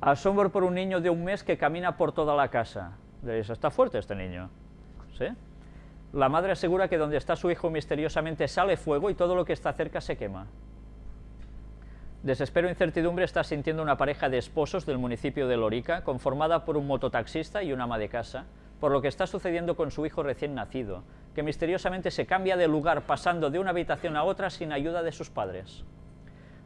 Asombro por un niño de un mes que camina por toda la casa. Diréis, ¿está fuerte este niño? La madre asegura que donde está su hijo misteriosamente sale fuego y todo lo que está cerca se quema. Desespero e incertidumbre está sintiendo una pareja de esposos del municipio de Lorica, conformada por un mototaxista y una ama de casa, por lo que está sucediendo con su hijo recién nacido, que misteriosamente se cambia de lugar pasando de una habitación a otra sin ayuda de sus padres.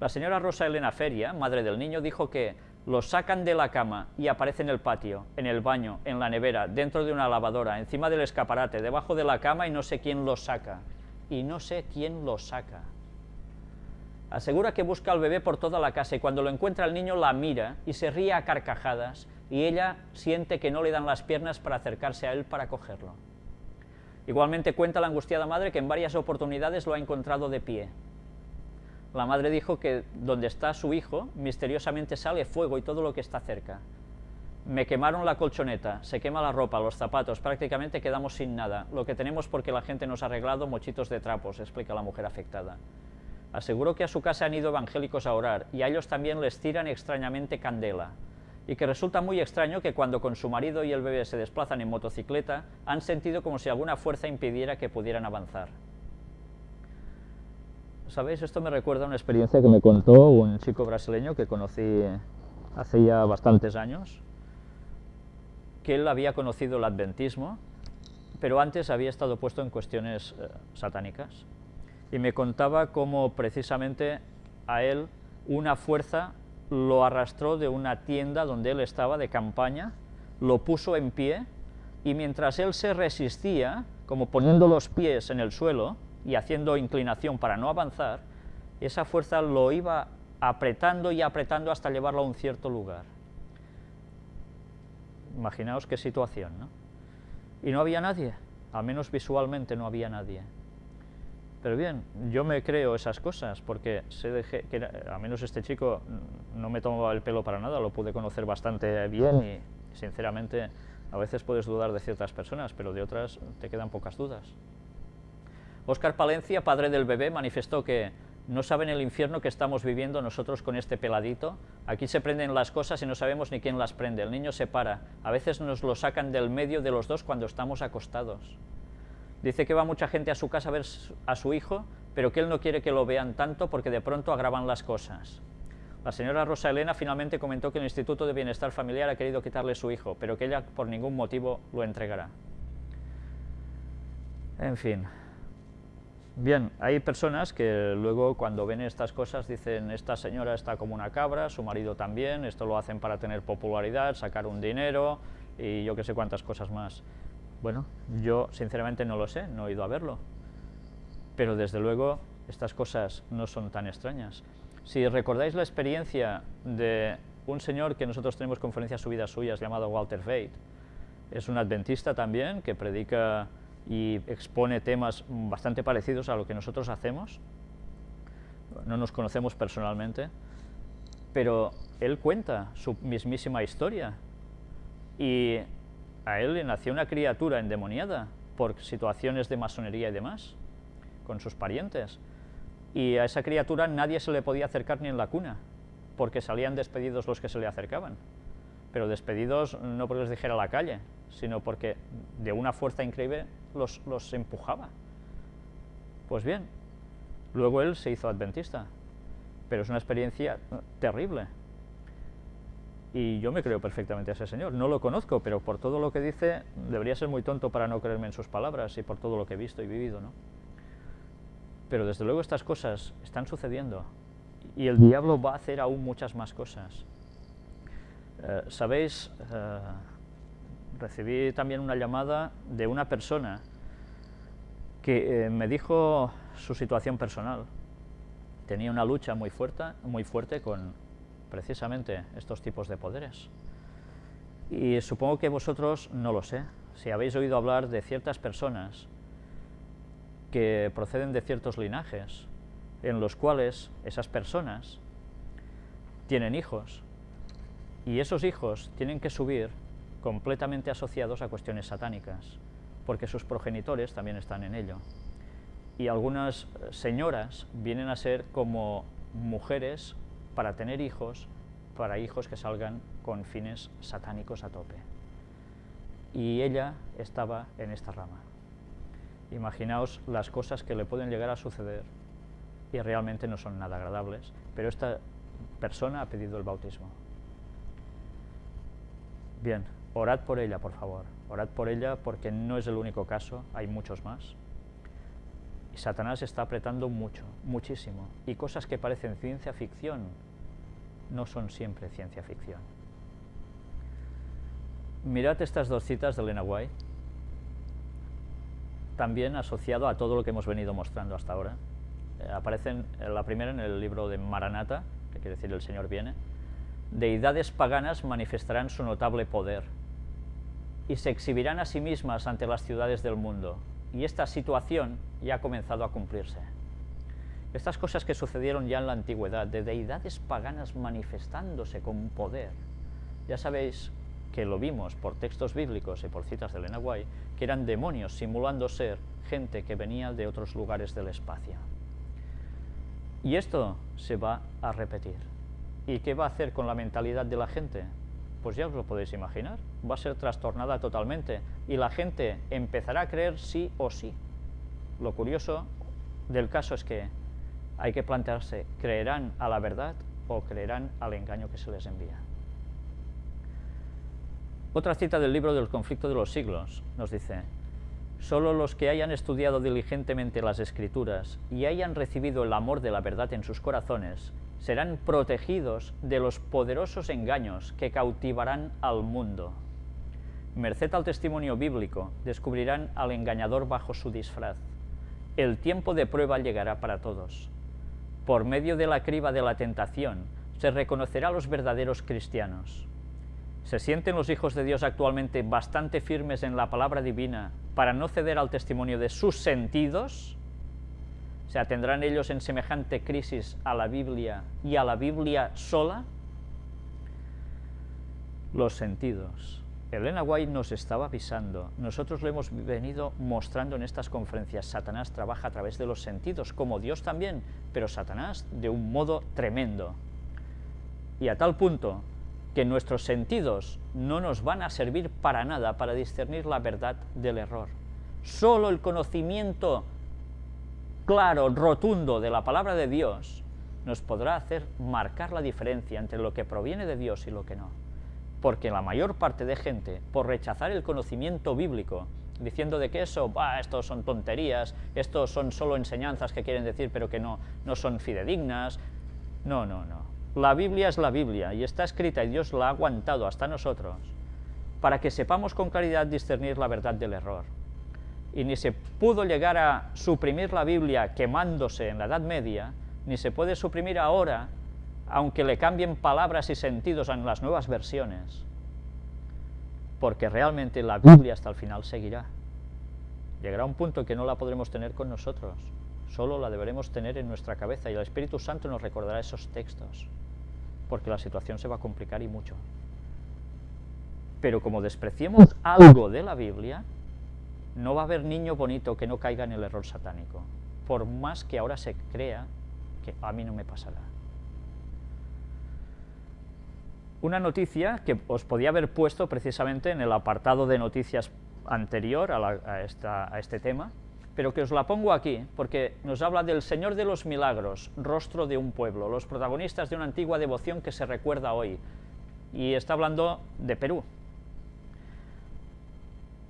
La señora Rosa Elena Feria, madre del niño, dijo que lo sacan de la cama y aparece en el patio, en el baño, en la nevera, dentro de una lavadora, encima del escaparate, debajo de la cama y no sé quién lo saca. Y no sé quién lo saca. Asegura que busca al bebé por toda la casa y cuando lo encuentra el niño la mira y se ríe a carcajadas y ella siente que no le dan las piernas para acercarse a él para cogerlo. Igualmente cuenta la angustiada madre que en varias oportunidades lo ha encontrado de pie, la madre dijo que donde está su hijo, misteriosamente sale fuego y todo lo que está cerca. Me quemaron la colchoneta, se quema la ropa, los zapatos, prácticamente quedamos sin nada. Lo que tenemos porque la gente nos ha arreglado mochitos de trapos, explica la mujer afectada. Aseguró que a su casa han ido evangélicos a orar y a ellos también les tiran extrañamente candela. Y que resulta muy extraño que cuando con su marido y el bebé se desplazan en motocicleta, han sentido como si alguna fuerza impidiera que pudieran avanzar. ¿Sabéis? Esto me recuerda a una experiencia que me contó un chico brasileño que conocí hace ya bastantes años, que él había conocido el adventismo, pero antes había estado puesto en cuestiones eh, satánicas. Y me contaba cómo precisamente a él una fuerza lo arrastró de una tienda donde él estaba de campaña, lo puso en pie, y mientras él se resistía, como poniendo los pies en el suelo, y haciendo inclinación para no avanzar, esa fuerza lo iba apretando y apretando hasta llevarlo a un cierto lugar. Imaginaos qué situación, ¿no? Y no había nadie, al menos visualmente no había nadie. Pero bien, yo me creo esas cosas, porque sé que al menos este chico no me tomaba el pelo para nada, lo pude conocer bastante bien y sinceramente a veces puedes dudar de ciertas personas, pero de otras te quedan pocas dudas. Óscar Palencia, padre del bebé, manifestó que no saben el infierno que estamos viviendo nosotros con este peladito. Aquí se prenden las cosas y no sabemos ni quién las prende. El niño se para. A veces nos lo sacan del medio de los dos cuando estamos acostados. Dice que va mucha gente a su casa a ver a su hijo, pero que él no quiere que lo vean tanto porque de pronto agravan las cosas. La señora Rosa Elena finalmente comentó que el Instituto de Bienestar Familiar ha querido quitarle su hijo, pero que ella por ningún motivo lo entregará. En fin, Bien, hay personas que luego cuando ven estas cosas dicen esta señora está como una cabra, su marido también, esto lo hacen para tener popularidad, sacar un dinero y yo que sé cuántas cosas más. Bueno, yo sinceramente no lo sé, no he ido a verlo, pero desde luego estas cosas no son tan extrañas. Si recordáis la experiencia de un señor que nosotros tenemos conferencias subidas suyas llamado Walter Veit, es un adventista también que predica y expone temas bastante parecidos a lo que nosotros hacemos. No nos conocemos personalmente, pero él cuenta su mismísima historia y a él le nació una criatura endemoniada por situaciones de masonería y demás, con sus parientes. Y a esa criatura nadie se le podía acercar ni en la cuna, porque salían despedidos los que se le acercaban. Pero despedidos no porque les dijera la calle, sino porque de una fuerza increíble los, los empujaba. Pues bien, luego él se hizo adventista, pero es una experiencia terrible. Y yo me creo perfectamente a ese señor. No lo conozco, pero por todo lo que dice, debería ser muy tonto para no creerme en sus palabras y por todo lo que he visto y vivido, ¿no? Pero desde luego estas cosas están sucediendo y el diablo va a hacer aún muchas más cosas. Eh, ¿Sabéis? Eh, recibí también una llamada de una persona que eh, me dijo su situación personal. Tenía una lucha muy fuerte, muy fuerte con precisamente estos tipos de poderes. Y supongo que vosotros, no lo sé, si habéis oído hablar de ciertas personas que proceden de ciertos linajes, en los cuales esas personas tienen hijos, y esos hijos tienen que subir completamente asociados a cuestiones satánicas, porque sus progenitores también están en ello. Y algunas señoras vienen a ser como mujeres para tener hijos para hijos que salgan con fines satánicos a tope. Y ella estaba en esta rama. Imaginaos las cosas que le pueden llegar a suceder y realmente no son nada agradables, pero esta persona ha pedido el bautismo. Bien, orad por ella, por favor. Orad por ella porque no es el único caso, hay muchos más. Y Satanás está apretando mucho, muchísimo. Y cosas que parecen ciencia ficción no son siempre ciencia ficción. Mirad estas dos citas de Elena White, también asociado a todo lo que hemos venido mostrando hasta ahora. Eh, aparecen eh, la primera en el libro de Maranata, que quiere decir el Señor viene, deidades paganas manifestarán su notable poder y se exhibirán a sí mismas ante las ciudades del mundo, y esta situación ya ha comenzado a cumplirse. Estas cosas que sucedieron ya en la antigüedad, de deidades paganas manifestándose con poder, ya sabéis que lo vimos por textos bíblicos y por citas de Elena White, que eran demonios simulando ser gente que venía de otros lugares del espacio. Y esto se va a repetir. ¿Y qué va a hacer con la mentalidad de la gente? Pues ya os lo podéis imaginar, va a ser trastornada totalmente y la gente empezará a creer sí o sí. Lo curioso del caso es que hay que plantearse, ¿creerán a la verdad o creerán al engaño que se les envía? Otra cita del libro del conflicto de los siglos nos dice, Solo los que hayan estudiado diligentemente las Escrituras y hayan recibido el amor de la verdad en sus corazones, serán protegidos de los poderosos engaños que cautivarán al mundo. Merced al testimonio bíblico, descubrirán al engañador bajo su disfraz. El tiempo de prueba llegará para todos. Por medio de la criba de la tentación, se reconocerá a los verdaderos cristianos. ¿Se sienten los hijos de Dios actualmente bastante firmes en la palabra divina para no ceder al testimonio de sus sentidos? ¿Se atendrán ellos en semejante crisis a la Biblia y a la Biblia sola? Los sentidos. Elena White nos estaba avisando, nosotros lo hemos venido mostrando en estas conferencias, Satanás trabaja a través de los sentidos, como Dios también, pero Satanás de un modo tremendo. Y a tal punto que nuestros sentidos no nos van a servir para nada para discernir la verdad del error. Solo el conocimiento claro, rotundo de la palabra de Dios nos podrá hacer marcar la diferencia entre lo que proviene de Dios y lo que no. Porque la mayor parte de gente, por rechazar el conocimiento bíblico, diciendo de que eso, bah, estos son tonterías, estos son solo enseñanzas que quieren decir pero que no, no son fidedignas, no, no, no. La Biblia es la Biblia y está escrita y Dios la ha aguantado hasta nosotros para que sepamos con claridad discernir la verdad del error y ni se pudo llegar a suprimir la Biblia quemándose en la Edad Media, ni se puede suprimir ahora, aunque le cambien palabras y sentidos en las nuevas versiones, porque realmente la Biblia hasta el final seguirá. Llegará un punto que no la podremos tener con nosotros, solo la deberemos tener en nuestra cabeza y el Espíritu Santo nos recordará esos textos, porque la situación se va a complicar y mucho. Pero como despreciemos algo de la Biblia, no va a haber niño bonito que no caiga en el error satánico, por más que ahora se crea que a mí no me pasará. Una noticia que os podía haber puesto precisamente en el apartado de noticias anterior a, este tema, pero que os la pongo aquí, porque nos habla del Señor de los Milagros, rostro de un pueblo, los protagonistas de una antigua devoción que se recuerda hoy, y está hablando de Perú,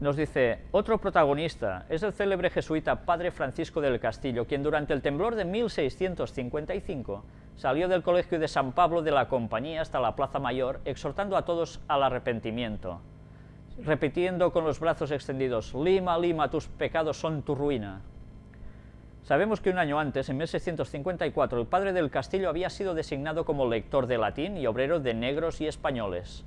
nos dice, otro protagonista es el célebre jesuita Padre Francisco del Castillo, quien durante el temblor de 1655 salió del colegio de San Pablo de la Compañía hasta la Plaza Mayor, exhortando a todos al arrepentimiento, repitiendo con los brazos extendidos, Lima, Lima, tus pecados son tu ruina. Sabemos que un año antes, en 1654, el padre del Castillo había sido designado como lector de latín y obrero de negros y españoles.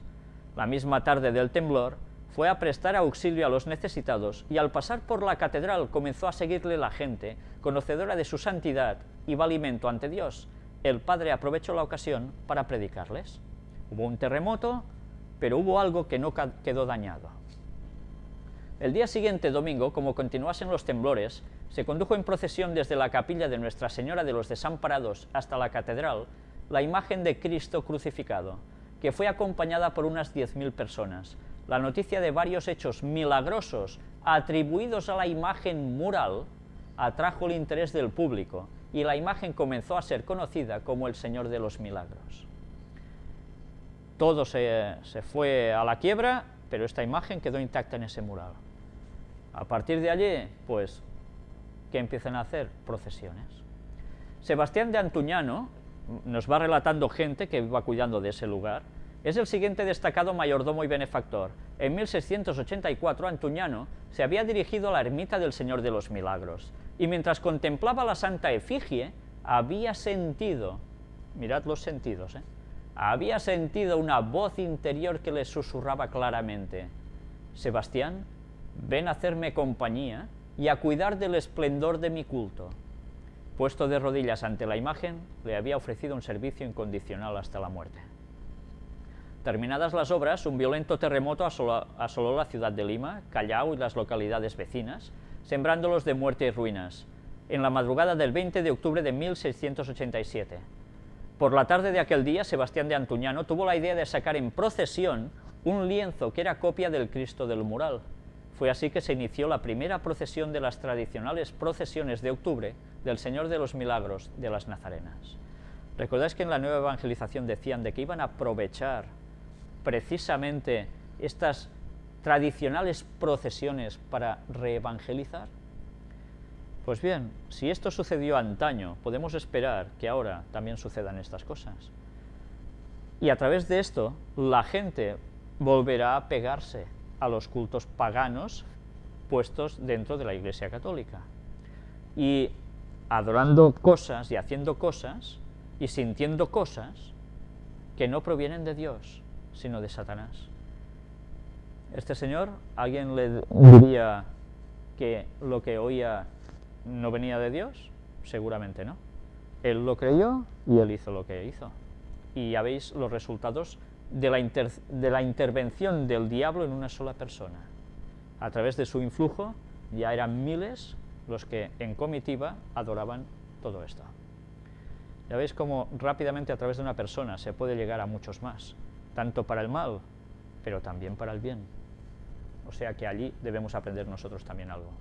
La misma tarde del temblor, fue a prestar auxilio a los necesitados y al pasar por la catedral comenzó a seguirle la gente, conocedora de su santidad y valimento ante Dios. El padre aprovechó la ocasión para predicarles. Hubo un terremoto, pero hubo algo que no quedó dañado. El día siguiente, domingo, como continuasen los temblores, se condujo en procesión desde la capilla de Nuestra Señora de los Desamparados hasta la catedral, la imagen de Cristo crucificado, que fue acompañada por unas 10.000 personas. La noticia de varios hechos milagrosos atribuidos a la imagen mural atrajo el interés del público y la imagen comenzó a ser conocida como el Señor de los Milagros. Todo se, se fue a la quiebra, pero esta imagen quedó intacta en ese mural. A partir de allí, pues, ¿qué empiezan a hacer? Procesiones. Sebastián de Antuñano nos va relatando gente que iba cuidando de ese lugar, es el siguiente destacado mayordomo y benefactor. En 1684 Antuñano se había dirigido a la ermita del Señor de los Milagros, y mientras contemplaba la santa efigie, había sentido, mirad los sentidos, ¿eh? Había sentido una voz interior que le susurraba claramente, Sebastián, ven a hacerme compañía y a cuidar del esplendor de mi culto. Puesto de rodillas ante la imagen, le había ofrecido un servicio incondicional hasta la muerte. Terminadas las obras, un violento terremoto asoló, la ciudad de Lima, Callao y las localidades vecinas, sembrándolos de muerte y ruinas, en la madrugada del 20 de octubre de 1687. Por la tarde de aquel día, Sebastián de Antuñano tuvo la idea de sacar en procesión un lienzo que era copia del Cristo del mural. Fue así que se inició la primera procesión de las tradicionales procesiones de octubre del Señor de los Milagros de las Nazarenas. ¿Recordáis que en la nueva evangelización decían de que iban a aprovechar precisamente estas tradicionales procesiones para reevangelizar? Pues bien, si esto sucedió antaño, podemos esperar que ahora también sucedan estas cosas. Y a través de esto, la gente volverá a pegarse a los cultos paganos puestos dentro de la Iglesia Católica. Y adorando cosas y haciendo cosas y sintiendo cosas que no provienen de Dios, sino de Satanás. Este señor, ¿alguien le diría que lo que oía no venía de Dios? Seguramente no. Él lo creyó y él hizo lo que hizo. Y ya veis los resultados de la, intervención del diablo en una sola persona. A través de su influjo ya eran miles los que en comitiva adoraban todo esto. Ya veis cómo rápidamente a través de una persona se puede llegar a muchos más tanto para el mal, pero también para el bien. O sea que allí debemos aprender nosotros también algo.